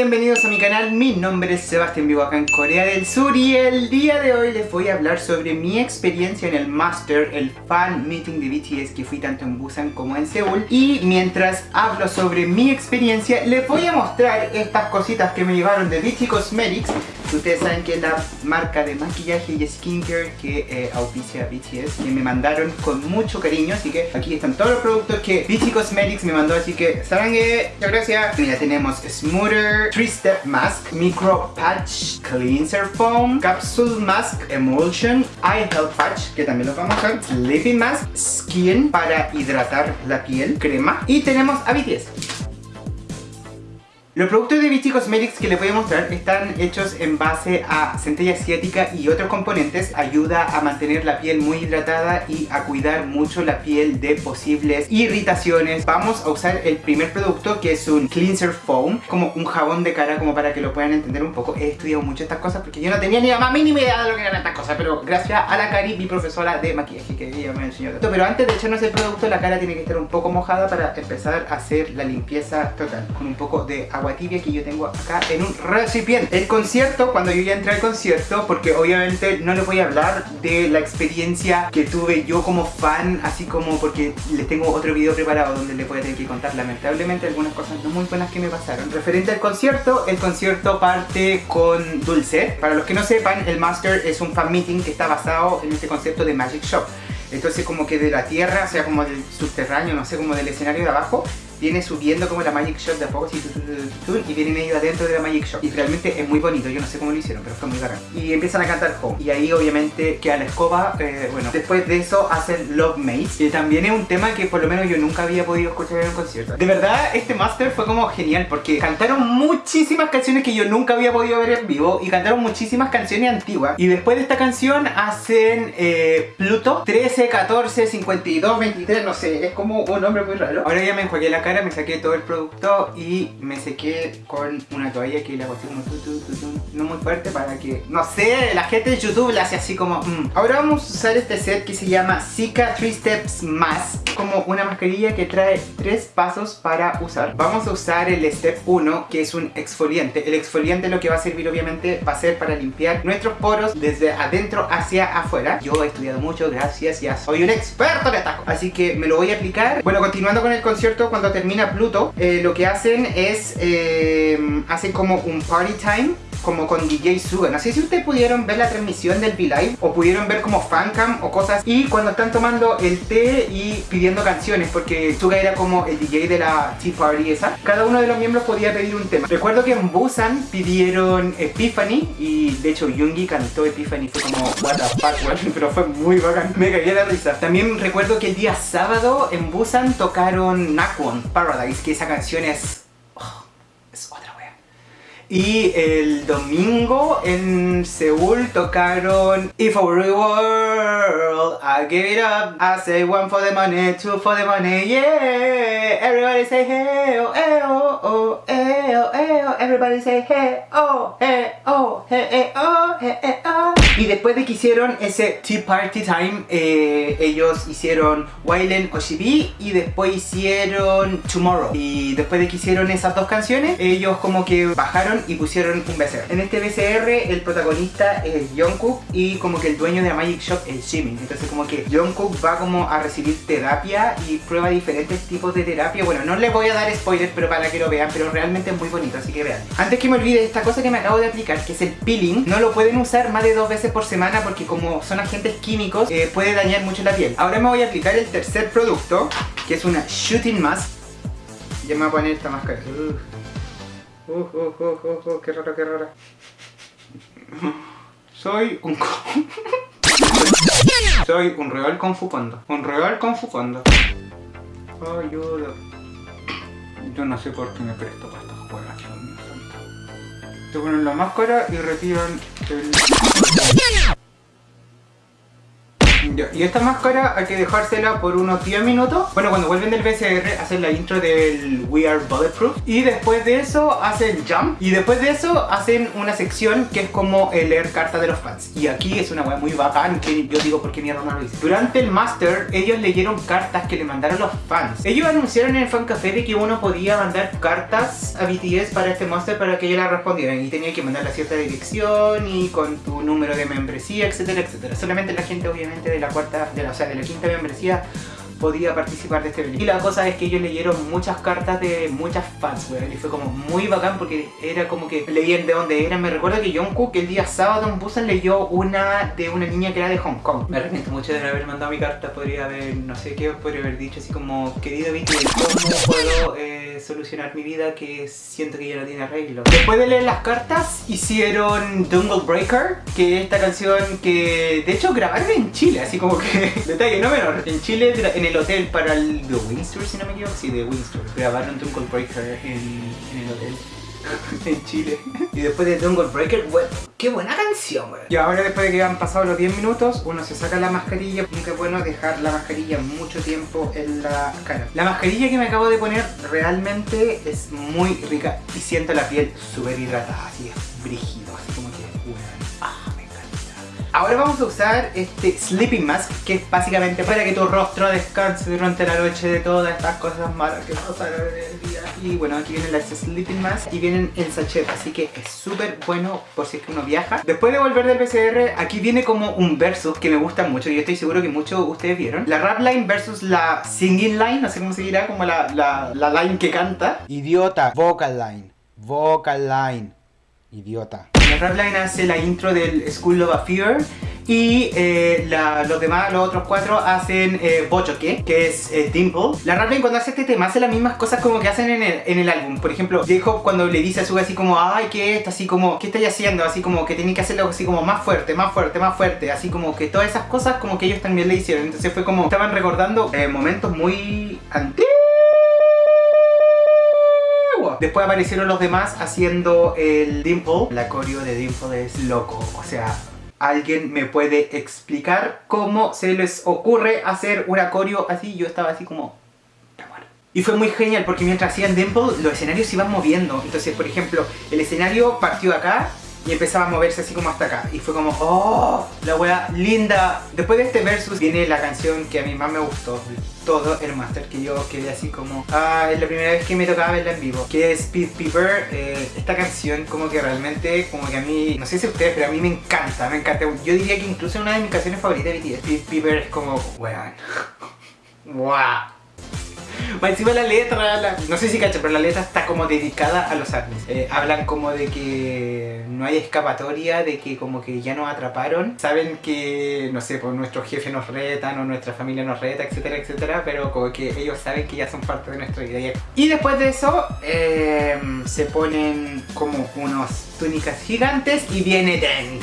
bienvenidos a mi canal, mi nombre es Sebastián, vivo acá en Corea del Sur y el día de hoy les voy a hablar sobre mi experiencia en el Master, el fan meeting de BTS que fui tanto en Busan como en Seúl. Y mientras hablo sobre mi experiencia les voy a mostrar estas cositas que me llevaron de BT Cosmetics Ustedes saben que es la marca de maquillaje y skincare que eh, auspicia BTS Que me mandaron con mucho cariño Así que aquí están todos los productos que BT Cosmetics me mandó Así que saben muchas gracias. Mira tenemos Smoother 3 Step Mask Micro Patch Cleanser Foam Capsule Mask Emulsion Eye Health Patch que también los vamos a usar Sleeping Mask Skin para hidratar la piel Crema Y tenemos a BTS los productos de Vichy Cosmetics que les voy a mostrar están hechos en base a centella asiática y otros componentes. Ayuda a mantener la piel muy hidratada y a cuidar mucho la piel de posibles irritaciones. Vamos a usar el primer producto que es un Cleanser Foam, como un jabón de cara como para que lo puedan entender un poco. He estudiado mucho estas cosas porque yo no tenía ni la más mínima idea de lo que eran estas cosas, pero gracias a la Cari, mi profesora de maquillaje, que ella me enseñó esto. Pero antes de echarnos el producto, la cara tiene que estar un poco mojada para empezar a hacer la limpieza total, con un poco de agua tibia que yo tengo acá en un recipiente. El concierto, cuando yo ya entré al concierto, porque obviamente no les voy a hablar de la experiencia que tuve yo como fan, así como porque les tengo otro video preparado donde les voy a tener que contar lamentablemente algunas cosas no muy buenas que me pasaron. Referente al concierto, el concierto parte con Dulce. Para los que no sepan, el Master es un fan meeting que está basado en este concepto de Magic Shop. Entonces como que de la tierra, o sea como del subterráneo, no sé, como del escenario de abajo viene subiendo como la Magic Shop de a poco y viene medio adentro de la Magic Shop. Y realmente es muy bonito, yo no sé cómo lo hicieron pero fue muy bacán. Y empiezan a cantar Home. Y ahí obviamente queda la escoba, eh, bueno después de eso hacen Love Mates que también es un tema que por lo menos yo nunca había podido escuchar en un concierto. De verdad este master fue como genial porque cantaron muchísimas canciones que yo nunca había podido ver en vivo y cantaron muchísimas canciones antiguas. Y después de esta canción hacen eh, Pluto 13, 14, 52, 23, no sé, es como un nombre muy raro. Ahora ya me enjuagué la cara me saqué todo el producto y me sequé con una toalla que hago así como no muy fuerte para que, no sé, la gente de YouTube le hace así como mm. Ahora vamos a usar este set que se llama Zika 3 Steps Mask como una mascarilla que trae tres pasos para usar. Vamos a usar el Step 1 que es un exfoliante. El exfoliante lo que va a servir obviamente va a ser para limpiar nuestros poros desde adentro hacia afuera. Yo he estudiado mucho, gracias, ya soy un experto en cosas Así que me lo voy a aplicar. Bueno, continuando con el concierto, cuando te termina Pluto, eh, lo que hacen es, eh, hacen como un party time como con DJ Suga. No sé si ustedes pudieron ver la transmisión del V-Live o pudieron ver como fancam o cosas y cuando están tomando el té y pidiendo canciones porque Suga era como el DJ de la Tea Party esa. Cada uno de los miembros podía pedir un tema. Recuerdo que en Busan pidieron Epiphany y de hecho Yoongi cantó Epiphany. Fue como what the fuck, pero fue muy bacán. Me cagué la risa. También recuerdo que el día sábado en Busan tocaron Nakwon Paradise, que esa canción es... Y el domingo en Seúl tocaron If I Were World, I give it up I say one for the money, two for the money, yeah Everybody say hey oh, hey oh, oh, hey oh, hey oh Everybody say hey oh, hey oh, hey oh, hey oh. Y después de que hicieron ese Tea Party Time, eh, ellos hicieron Wailen Oshibi y después hicieron Tomorrow. Y después de que hicieron esas dos canciones, ellos como que bajaron y pusieron un BCR. En este BCR el protagonista es Jungkook y como que el dueño de la Magic Shop es Jimin. Entonces como que Jungkook va como a recibir terapia y prueba diferentes tipos de terapia. Bueno, no les voy a dar spoilers, pero para que lo vean, pero realmente es muy bonito, así que vean. Antes que me olvide, esta cosa que me acabo de aplicar, que es el peeling, no lo pueden usar más de dos veces por semana porque como son agentes químicos, eh, puede dañar mucho la piel. Ahora me voy a aplicar el tercer producto, que es una Shooting Mask. Ya me voy a poner esta máscara. Uh, uh, uh, uh, qué raro, qué raro. Soy un... Soy un real confupando. Un real confupando. Ayuda. Yo no sé por qué me presto para estas juegas, Te ponen la máscara y retiran el... Y esta máscara hay que dejársela por unos 10 minutos. Bueno, cuando vuelven del VCR hacen la intro del We Are Bulletproof. Y después de eso hacen Jump. Y después de eso hacen una sección que es como leer cartas de los fans. Y aquí es una wea muy bacán que yo digo por qué mierda no lo hice. Durante el Master ellos leyeron cartas que le mandaron los fans. Ellos anunciaron en el fan café de que uno podía mandar cartas a BTS para este Master para que ellos la respondieran. Y tenía que mandar a cierta dirección y con tu número de membresía, etcétera, etcétera. Solamente la gente obviamente de la cuarta, de la, o sea, de la quinta membresía podía participar de este evento. Y la cosa es que ellos leyeron muchas cartas de muchas fans, weón. Y fue como muy bacán porque era como que leían de dónde eran. Me recuerdo que Jungkook el día sábado en Busan leyó una de una niña que era de Hong Kong. Me arrepiento mucho de no haber mandado mi carta. Podría haber, no sé qué podría haber dicho así como, querido Vicky, ¿cómo puedo eh, solucionar mi vida que siento que ya no tiene arreglo? Después de leer las cartas, hicieron Jungle Breaker, que es esta canción que de hecho grabaron en Chile, así como que, detalle no menor, en Chile en el el hotel para el de Windsor, si no me equivoco. Sí, de Windsor. Grabaron Jungle Breaker en, el hotel. en Chile. Y después de Jungle Breaker, bueno, qué buena canción, güey. Y ahora después de que han pasado los 10 minutos, uno se saca la mascarilla. Nunca es bueno dejar la mascarilla mucho tiempo en la cara. La mascarilla que me acabo de poner realmente es muy rica y siento la piel súper hidratada, así es que, Ahora vamos a usar este Sleeping Mask, que es básicamente para que tu rostro descanse durante la noche de todas estas cosas malas que pasaron en el día. Y bueno, aquí vienen las Sleeping Mask y vienen el sachet, así que es súper bueno por si es que uno viaja. Después de volver del PCR, aquí viene como un versus que me gusta mucho y estoy seguro que muchos de ustedes vieron. La rap line versus la singing line, no sé cómo se dirá, como la, la, la line que canta. Idiota, vocal line, vocal line, idiota. Rapline hace la intro del School of a Fear y eh, los demás, los otros cuatro hacen eh, Bochoke, que es eh, Dimple. La Rapline cuando hace este tema hace las mismas cosas como que hacen en el, en el álbum. Por ejemplo, J-Hope cuando le dice a su así como, ay, ¿qué es Así como, ¿qué estáis haciendo? Así como que tiene que hacerlo así como más fuerte, más fuerte, más fuerte. Así como que todas esas cosas como que ellos también le hicieron. Entonces fue como, estaban recordando eh, momentos muy antiguos Después aparecieron los demás haciendo el Dimple. La coreo de Dimple es loco, o sea... ¿Alguien me puede explicar cómo se les ocurre hacer una coreo así? Yo estaba así como... Y fue muy genial porque mientras hacían Dimple, los escenarios se iban moviendo. Entonces, por ejemplo, el escenario partió acá y empezaba a moverse así como hasta acá. Y fue como, ¡oh! La wea linda. Después de este versus viene la canción que a mí más me gustó todo el master que yo quedé así como ah, es la primera vez que me tocaba verla en vivo que es Speed Peeper eh, esta canción como que realmente como que a mí no sé si ustedes pero a mí me encanta me encanta yo diría que incluso es una de mis canciones favoritas de BTS Speed Peeper es como weón wow más encima la letra, no sé si cacho, pero la letra está como dedicada a los ARMYs. Eh, hablan como de que no hay escapatoria, de que como que ya nos atraparon. Saben que, no sé, pues nuestro jefe nos retan o nuestra familia nos reta, etcétera, etcétera, pero como que ellos saben que ya son parte de nuestra vida. Y después de eso, em, se ponen como unos túnicas gigantes y viene Deng.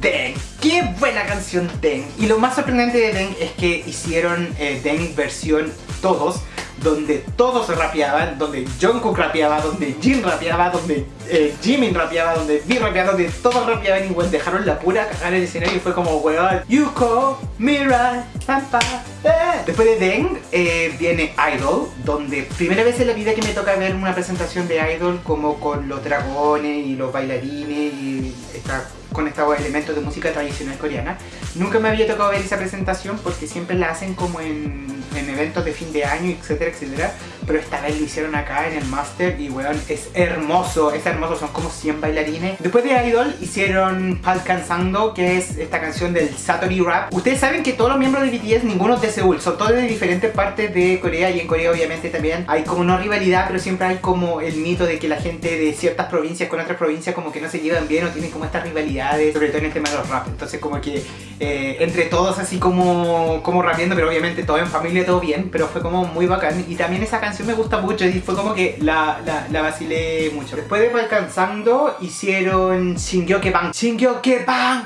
Deng, qué buena canción Deng. Y lo más sorprendente de Deng es que hicieron eh, Deng versión todos donde todos rapeaban, donde Jungkook rapeaba, donde Jin rapeaba, donde eh, Jimin rapeaba, donde V rapeaba, donde todos rapeaban y dejaron la pura cagar el escenario y fue como weón, Yuko, Mirai, Pampa, eh. Después de Deng eh, viene Idol, donde primera vez en la vida que me toca ver una presentación de Idol como con los dragones y los bailarines y esta con estos elementos de música tradicional coreana. Nunca me había tocado ver esa presentación porque siempre la hacen como en, en eventos de fin de año, etcétera, etcétera. Pero esta vez lo hicieron acá en el Master y weón, es hermoso, es hermoso, son como 100 bailarines. Después de Idol hicieron Palkansando, que es esta canción del Satori Rap. Ustedes saben que todos los miembros de BTS, ninguno es de Seúl, son todos de diferentes partes de Corea y en Corea obviamente también hay como una rivalidad, pero siempre hay como el mito de que la gente de ciertas provincias con otras provincias como que no se llevan bien o tienen como esta rivalidad sobre todo en el tema de los rap. Entonces como que eh, entre todos así como, como rapiendo, pero obviamente todo en familia, todo bien, pero fue como muy bacán. Y también esa canción me gusta mucho y fue como que la, la, la vacilé mucho. Después de Alcanzando hicieron Shingyoke Bang. Shingyoke Bang,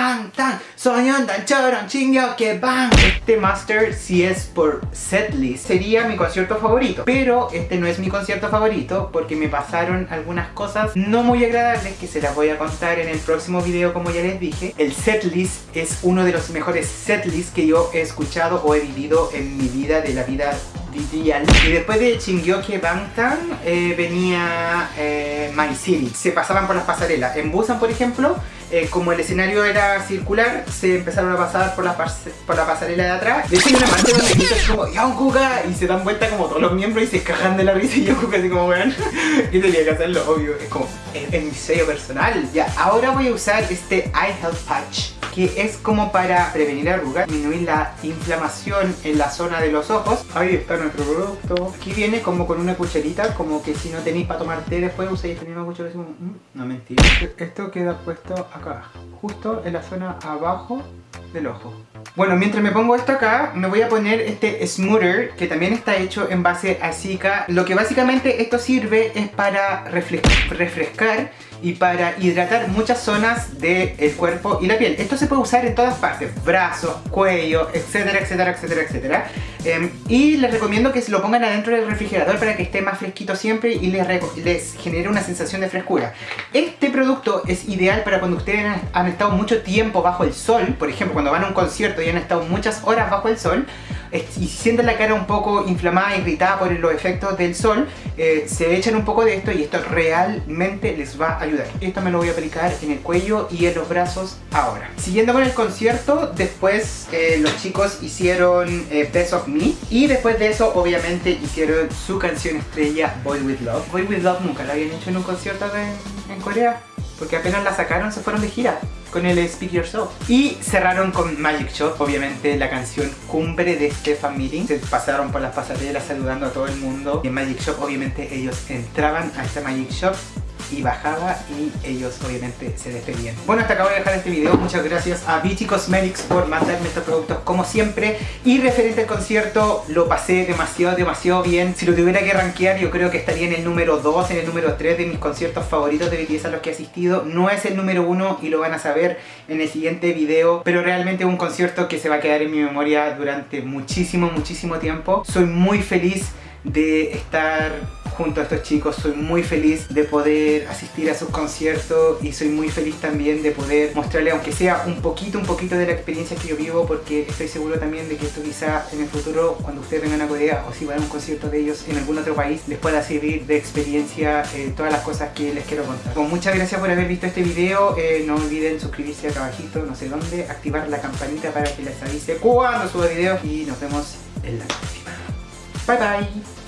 tan tan soñan tan choron, chingyo que bang. Este master si es por setlist sería mi concierto favorito, pero este no es mi concierto favorito porque me pasaron algunas cosas no muy agradables que se las voy a contar en el próximo video como ya les dije. El setlist es uno de los mejores setlists que yo he escuchado o he vivido en mi vida de la vida y después de Chingyoke Bangtan eh, venía eh, My City. Se pasaban por las pasarelas. En Busan, por ejemplo, eh, como el escenario era circular, se empezaron a pasar por la, por la pasarela de atrás. De hecho hay una parte donde gritan como Yonkuga y se dan vuelta como todos los miembros y se cajan de la risa y Yonkuga así como vean. Yo tenía que hacerlo, obvio. Es como en mi sello personal. Ya, ahora voy a usar este Eye Health Patch que es como para prevenir arrugas, disminuir la inflamación en la zona de los ojos. Ahí está nuestro producto. Aquí viene como con una cucharita, como que si no tenéis para tomar té después usáis esta misma cuchara. Mm, no mentira. Esto queda puesto acá, justo en la zona abajo del ojo. Bueno, mientras me pongo esto acá, me voy a poner este smoother que también está hecho en base a Zika. Lo que básicamente esto sirve es para refrescar y para hidratar muchas zonas del cuerpo y la piel. Esto se puede usar en todas partes, brazos, cuello, etcétera, etcétera, etcétera, etcétera. Em, y les recomiendo que se lo pongan adentro del refrigerador para que esté más fresquito siempre y les, les genere una sensación de frescura. Este producto es ideal para cuando ustedes han estado mucho tiempo bajo el sol, por ejemplo, cuando van a un concierto y han estado muchas horas bajo el sol, y sienten la cara un poco inflamada, irritada por los efectos del sol, eh, se echan un poco de esto y esto realmente les va a ayudar. Esto me lo voy a aplicar en el cuello y en los brazos ahora. Siguiendo con el concierto, después eh, los chicos hicieron eh, Best of Me y después de eso obviamente hicieron su canción estrella Boy With Love. Boy With Love nunca la habían hecho en un concierto en, en Corea porque apenas la sacaron se fueron de gira con el Speak Yourself. Y cerraron con Magic Shop, obviamente la canción cumbre de este fan meeting. Se pasaron por las pasarelas saludando a todo el mundo. Y en Magic Shop obviamente ellos entraban a esta Magic Shop y bajaba y ellos obviamente se despedían. Bueno, hasta acá voy a dejar este video. Muchas gracias a Vichy Cosmetics por mandarme estos productos como siempre. Y referente al concierto, lo pasé demasiado, demasiado bien. Si lo tuviera que rankear, yo creo que estaría en el número 2, en el número 3 de mis conciertos favoritos de BTS a los que he asistido. No es el número 1 y lo van a saber en el siguiente video. Pero realmente es un concierto que se va a quedar en mi memoria durante muchísimo, muchísimo tiempo. Soy muy feliz de estar junto a estos chicos. Soy muy feliz de poder asistir a sus conciertos y soy muy feliz también de poder mostrarle, aunque sea un poquito, un poquito de la experiencia que yo vivo, porque estoy seguro también de que esto quizá en el futuro, cuando ustedes vengan a Corea o si van a un concierto de ellos en algún otro país, les pueda servir de experiencia eh, todas las cosas que les quiero contar. Con muchas gracias por haber visto este video. Eh, no olviden suscribirse acá abajito, no sé dónde, activar la campanita para que les avise cuando suba videos y nos vemos en la próxima. Bye bye.